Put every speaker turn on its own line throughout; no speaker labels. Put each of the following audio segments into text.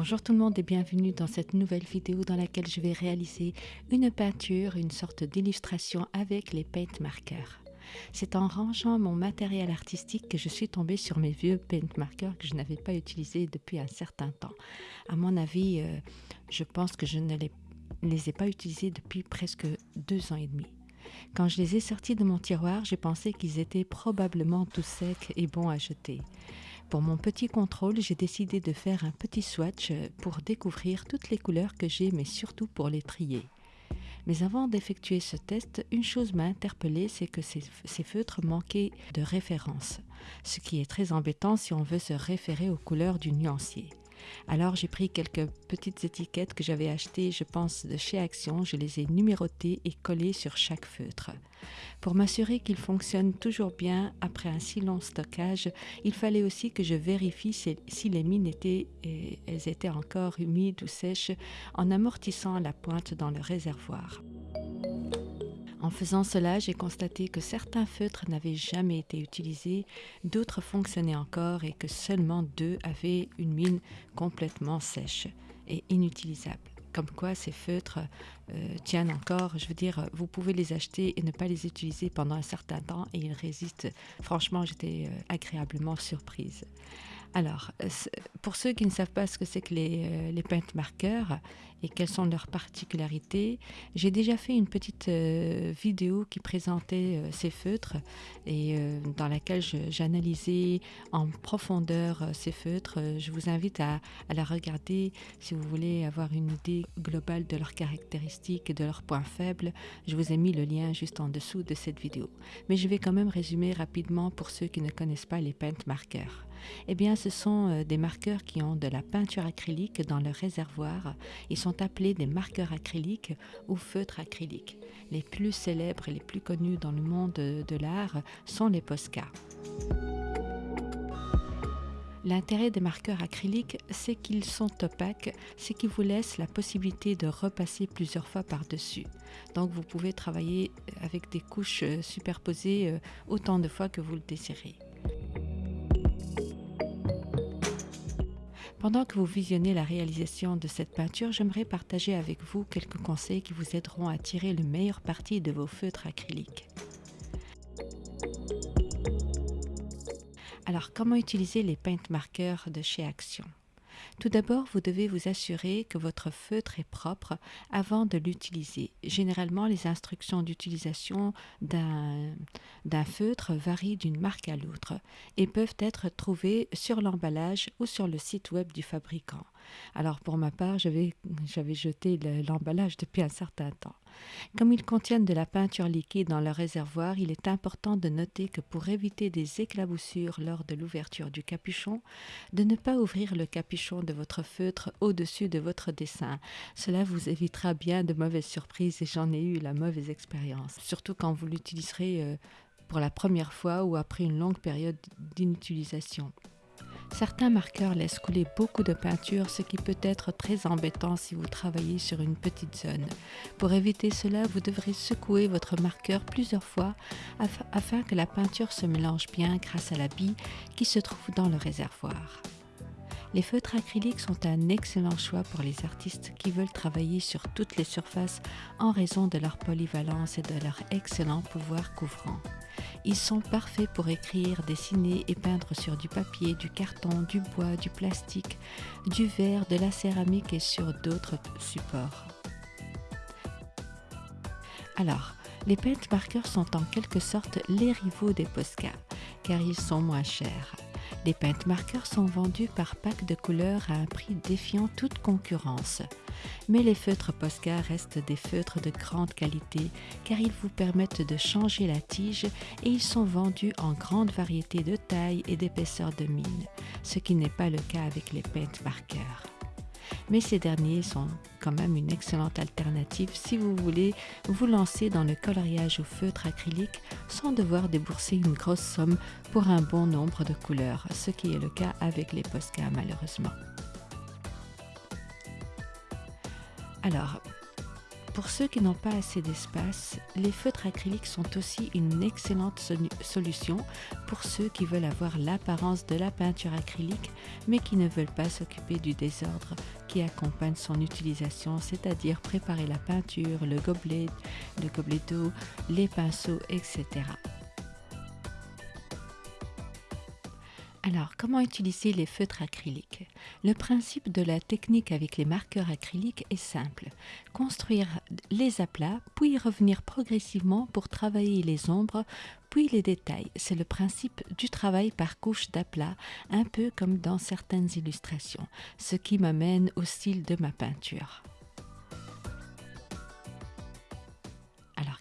Bonjour tout le monde et bienvenue dans cette nouvelle vidéo dans laquelle je vais réaliser une peinture, une sorte d'illustration avec les paint markers. C'est en rangeant mon matériel artistique que je suis tombée sur mes vieux paint markers que je n'avais pas utilisés depuis un certain temps. À mon avis, euh, je pense que je ne les, les ai pas utilisés depuis presque deux ans et demi. Quand je les ai sortis de mon tiroir, j'ai pensé qu'ils étaient probablement tout secs et bons à jeter. Pour mon petit contrôle, j'ai décidé de faire un petit swatch pour découvrir toutes les couleurs que j'ai, mais surtout pour les trier. Mais avant d'effectuer ce test, une chose m'a interpellée, c'est que ces, ces, feutres manquaient de référence, ce qui est très embêtant si on veut se référer aux couleurs du nuancier. Alors j'ai pris quelques petites étiquettes que j'avais achetées, je pense, de chez Action, je les ai numérotées et collées sur chaque feutre. Pour m'assurer qu'ils fonctionnent toujours bien après un si long stockage, il fallait aussi que je vérifie si, les mines étaient, elles étaient encore humides ou sèches en amortissant la pointe dans le réservoir. En faisant cela, j'ai constaté que certains feutres n'avaient jamais été utilisés, d'autres fonctionnaient encore et que seulement deux avaient une mine complètement sèche et inutilisable. Comme quoi ces feutres euh, tiennent encore, je veux dire, vous pouvez les acheter et ne pas les utiliser pendant un certain temps et ils résistent. Franchement, j'étais euh, agréablement surprise. Alors, euh, pour ceux qui ne savent pas ce que c'est que les, euh, les paint markers et quelles sont leurs particularités, j'ai déjà fait une petite euh, vidéo qui présentait ces feutres et dans laquelle j'analysais en profondeur ces feutres. Je vous invite à, à, la regarder si vous voulez avoir une idée globale de leurs caractéristiques et de leurs points faibles. Je vous ai mis le lien juste en dessous de cette vidéo. Mais je vais quand même résumer rapidement pour ceux qui ne connaissent pas les paint markers. Eh bien, ce sont euh, des marqueurs qui ont de la peinture acrylique dans leur réservoir. Ils sont appelés des marqueurs acryliques ou feutres acryliques. Les plus célèbres et les plus connus dans le monde de l'art sont les Posca. L'intérêt des marqueurs acryliques, c'est qu'ils sont opaques, c'est qu'ils vous laissent la possibilité de repasser plusieurs fois par-dessus. Donc vous pouvez travailler avec des couches euh, superposées euh, autant de fois que vous le désirez. Pendant que vous visionnez la réalisation de cette peinture, j'aimerais partager avec vous quelques conseils qui vous aideront à tirer le meilleur parti de vos feutres acryliques. Alors, comment utiliser les paint markers de chez Action? Tout d'abord, vous devez vous assurer que votre feutre est propre avant de l'utiliser. Généralement, les instructions d'utilisation d'un feutre varient d'une marque à l'autre et peuvent être trouvées sur l'emballage ou sur le site web du fabricant. Alors pour ma part, j'avais jeté l'emballage depuis un certain temps. Comme ils contiennent de la peinture liquide dans leur réservoir, il est important de noter que pour éviter des éclaboussures lors de l'ouverture du capuchon, de ne pas ouvrir le capuchon de votre feutre au-dessus de votre dessin. Cela vous évitera bien de mauvaises surprises et j'en ai eu la mauvaise expérience, surtout quand vous l'utiliserez euh, pour la première fois ou après une longue période d'inutilisation. Certains marqueurs laissent couler beaucoup de peinture, ce qui peut être très embêtant si vous travaillez sur une petite zone. Pour éviter cela, vous devrez secouer votre marqueur plusieurs fois afin que la peinture se mélange bien grâce à la bille qui se trouve dans le réservoir. Les feutres acryliques sont un excellent choix pour les artistes qui veulent travailler sur toutes les surfaces en raison de leur polyvalence et de leur excellent pouvoir couvrant. Ils sont parfaits pour écrire, dessiner et peindre sur du papier, du carton, du bois, du plastique, du verre, de la céramique et sur d'autres supports. Alors, les paint markers sont en quelque sorte les rivaux des Posca, car ils sont moins chers. Les paint markers sont vendus par pack de couleurs à un prix défiant toute concurrence. Mais les feutres Posca restent des feutres de grande qualité car ils vous permettent de changer la tige et ils sont vendus en grande variété de tailles et d'épaisseurs de mine, ce qui n'est pas le cas avec les paint markers mais ces derniers sont quand même une excellente alternative si vous voulez vous lancer dans le coloriage au feutre acrylique sans devoir débourser une grosse somme pour un bon nombre de couleurs, ce qui est le cas avec les Posca malheureusement. Alors, Pour ceux qui n'ont pas assez d'espace, les feutres acryliques sont aussi une excellente solution pour ceux qui veulent avoir l'apparence de la peinture acrylique mais qui ne veulent pas s'occuper du désordre qui accompagne son utilisation, c'est-à-dire préparer la peinture, le gobelet, le gobelet d'eau, les pinceaux, etc. Alors, comment utiliser les feutres acryliques? Le principe de la technique avec les marqueurs acryliques est simple. Construire les aplats, puis revenir progressivement pour travailler les ombres, puis les détails. C'est le principe du travail par couche d'aplat, un peu comme dans certaines illustrations, ce qui m'amène au style de ma peinture.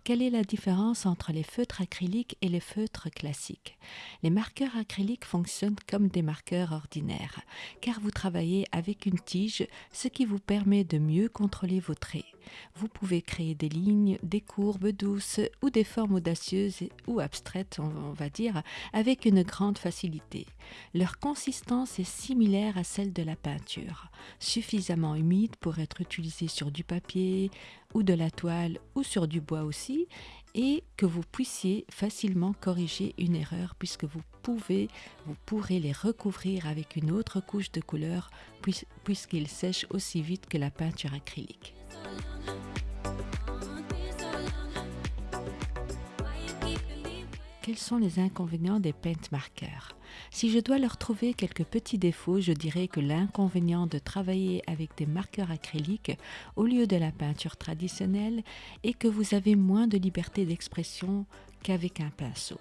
Quelle est la différence entre les feutres acryliques et les feutres classiques? Les marqueurs acryliques fonctionnent comme des marqueurs ordinaires, car vous travaillez avec une tige, ce qui vous permet de mieux contrôler vos traits. Vous pouvez créer des lignes, des courbes douces ou des formes audacieuses ou abstraites, on va dire, avec une grande facilité. Leur consistance est similaire à celle de la peinture, suffisamment humide pour être utilisée sur du papier, ou de la toile ou sur du bois aussi et que vous puissiez facilement corriger une erreur puisque vous pouvez, vous pourrez les recouvrir avec une autre couche de couleur puisqu'ils sèchent aussi vite que la peinture acrylique. Quels sont les inconvénients des paint markers si je dois leur trouver quelques petits défauts, je dirais que l'inconvénient de travailler avec des marqueurs acryliques au lieu de la peinture traditionnelle est que vous avez moins de liberté d'expression qu'avec un pinceau.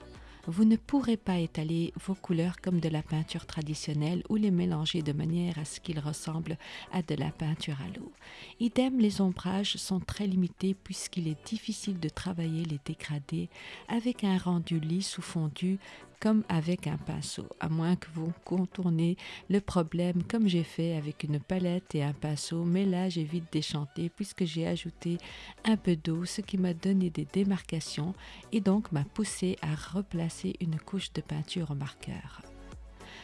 Vous ne pourrez pas étaler vos couleurs comme de la peinture traditionnelle ou les mélanger de manière à ce qu'ils ressemblent à de la peinture à l'eau. Idem, les ombrages sont très limités puisqu'il est difficile de travailler les dégradés avec un rendu lisse ou fondu comme avec un pinceau, à moins que vous contournez le problème comme j'ai fait avec une palette et un pinceau, mais là j'ai vite déchanté puisque j'ai ajouté un peu d'eau, ce qui m'a donné des démarcations et donc m'a poussé à replacer une couche de peinture au marqueur.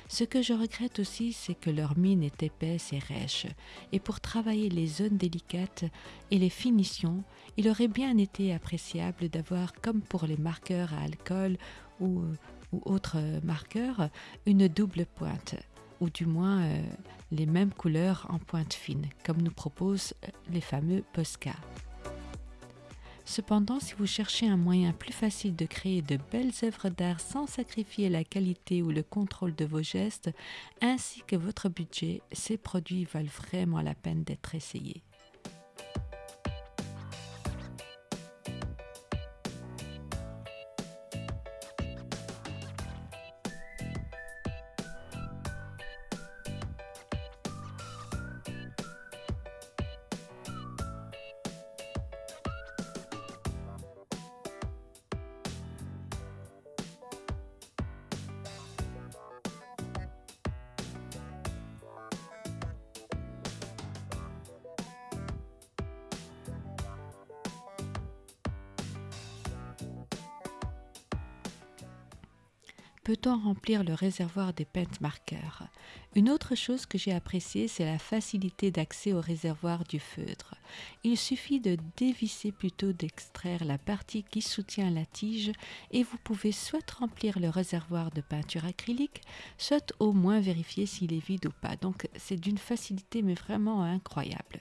Ce que je regrette aussi, c'est que leur mine est épaisse et rêche, et pour travailler les zones délicates et les finitions, il aurait bien été appréciable d'avoir, comme pour les marqueurs à alcool ou ou autres marqueurs une double pointe ou du moins euh, les mêmes couleurs en pointe fine, comme nous proposent euh, les fameux Posca. Cependant, si vous cherchez un moyen plus facile de créer de belles œuvres d'art sans sacrifier la qualité ou le contrôle de vos gestes, ainsi que votre budget, ces produits valent vraiment la peine d'être essayés. Peut-on remplir le réservoir des peintes marqueurs? Une autre chose que j'ai appréciée, c'est la facilité d'accès au réservoir du feutre. Il suffit de dévisser plutôt d'extraire la partie qui soutient la tige et vous pouvez soit remplir le réservoir de peinture acrylique, soit au moins vérifier s'il est vide ou pas. Donc c'est d'une facilité mais vraiment incroyable.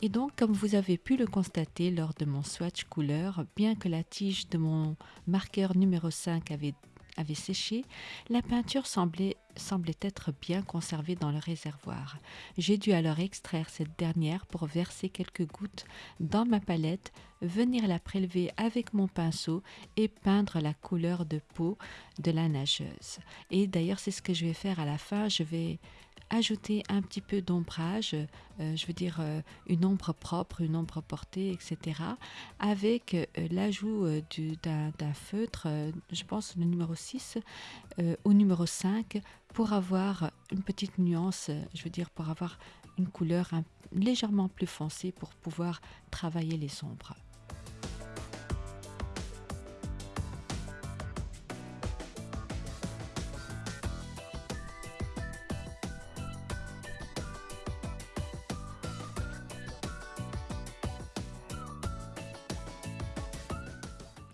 Et donc, comme vous avez pu le constater lors de mon swatch couleur, bien que la tige de mon marqueur numéro 5 avait avait séché, la peinture semblait, semblait être bien conservée dans le réservoir. J'ai dû alors extraire cette dernière pour verser quelques gouttes dans ma palette, venir la prélever avec mon pinceau et peindre la couleur de peau de la nageuse. Et d'ailleurs, c'est ce que je vais faire à la fin. Je vais ajouter un petit peu d'ombrage, euh, je veux dire euh, une ombre propre, une ombre portée, etc. avec euh, l'ajout d'un feutre, je pense le numéro 6 au numéro 5 pour avoir une petite nuance, je veux dire pour avoir une couleur légèrement plus foncée pour pouvoir travailler les ombres.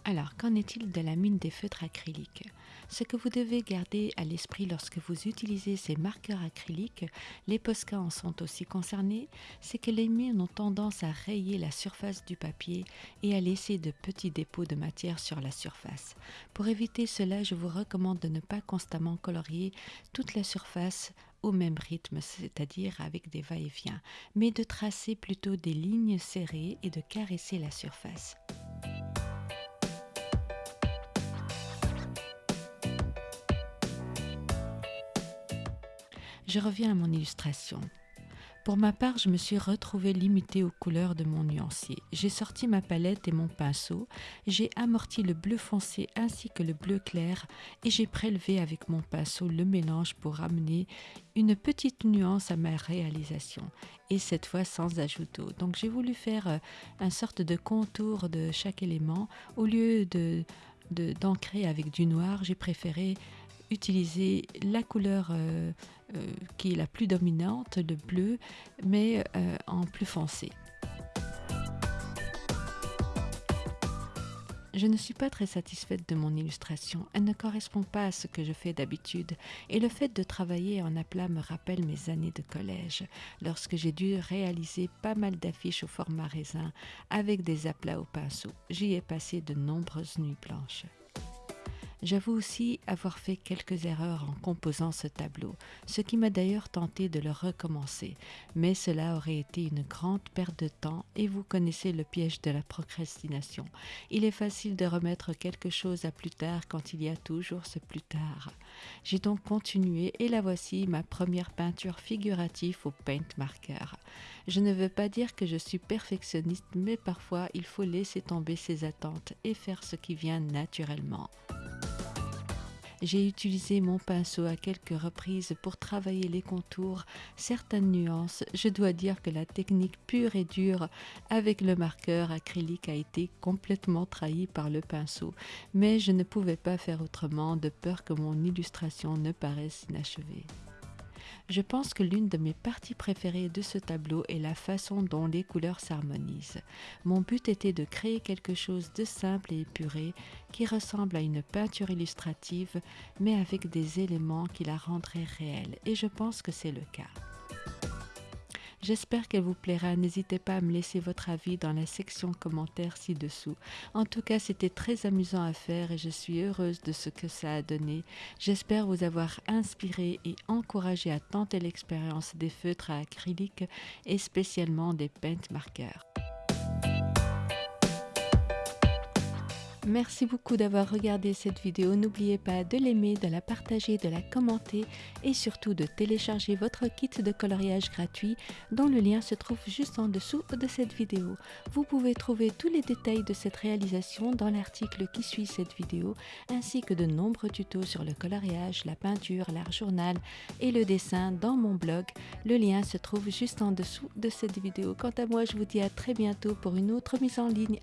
Alors, qu'en est-il de la mine des feutres acryliques? Ce que vous devez garder à l'esprit lorsque vous utilisez ces marqueurs acryliques, les Posca en sont aussi concernés, c'est que les mines ont tendance à rayer la surface du papier et à laisser de petits dépôts de matière sur la surface. Pour éviter cela, je vous recommande de ne pas constamment colorier toute la surface au même rythme, c'est-à-dire avec des va-et-vient, mais de tracer plutôt des lignes serrées et de caresser la surface. Je reviens à mon illustration. Pour ma part, je me suis retrouvée limitée aux couleurs de mon nuancier. J'ai sorti ma palette et mon pinceau, j'ai amorti le bleu foncé ainsi que le bleu clair et j'ai prélevé avec mon pinceau le mélange pour amener une petite nuance à ma réalisation et cette fois sans ajout d'eau. Donc j'ai voulu faire euh, un sorte de contour de chaque élément. Au lieu de avec du noir, j'ai préféré utiliser la couleur euh, euh, qui est la plus dominante, le bleu, mais euh, en plus foncé. Je ne suis pas très satisfaite de mon illustration, elle ne correspond pas à ce que je fais d'habitude, et le fait de travailler en aplat me rappelle mes années de collège, lorsque j'ai dû réaliser pas mal d'affiches au format raisin avec des aplats au pinceau. J'y ai passé de nombreuses nuits blanches. J'avoue aussi avoir fait quelques erreurs en composant ce tableau, ce qui m'a d'ailleurs tenté de le recommencer, mais cela aurait été une grande perte de temps et vous connaissez le piège de la procrastination. Il est facile de remettre quelque chose à plus tard quand il y a toujours ce plus tard. J'ai donc continué et la voici ma première peinture figurative au paint marker. Je ne veux pas dire que je suis perfectionniste, mais parfois il faut laisser tomber ses attentes et faire ce qui vient naturellement. J'ai utilisé mon pinceau à quelques reprises pour travailler les contours, certaines nuances. Je dois dire que la technique pure et dure avec le marqueur acrylique a été complètement trahie par le pinceau, mais je ne pouvais pas faire autrement de peur que mon illustration ne paraisse inachevée. Je pense que l'une de mes parties préférées de ce tableau est la façon dont les couleurs s'harmonisent. Mon but était de créer quelque chose de simple et épuré qui ressemble à une peinture illustrative mais avec des éléments qui la rendraient réelle et je pense que c'est le cas. J'espère qu'elle vous plaira. N'hésitez pas à me laisser votre avis dans la section commentaires ci-dessous. En tout cas, c'était très amusant à faire et je suis heureuse de ce que ça a donné. J'espère vous avoir inspiré et encouragé à tenter l'expérience des feutres à acrylique et spécialement des paint markers. Merci beaucoup d'avoir regardé cette vidéo. N'oubliez pas de l'aimer, de la partager, de la commenter et surtout de télécharger votre kit de coloriage gratuit dont le lien se trouve juste en dessous de cette vidéo. Vous pouvez trouver tous les détails de cette réalisation dans l'article qui suit cette vidéo ainsi que de nombreux tutos sur le coloriage, la peinture, l'art journal et le dessin dans mon blog. Le lien se trouve juste en dessous de cette vidéo. Quant à moi, je vous dis à très bientôt pour une autre mise en ligne.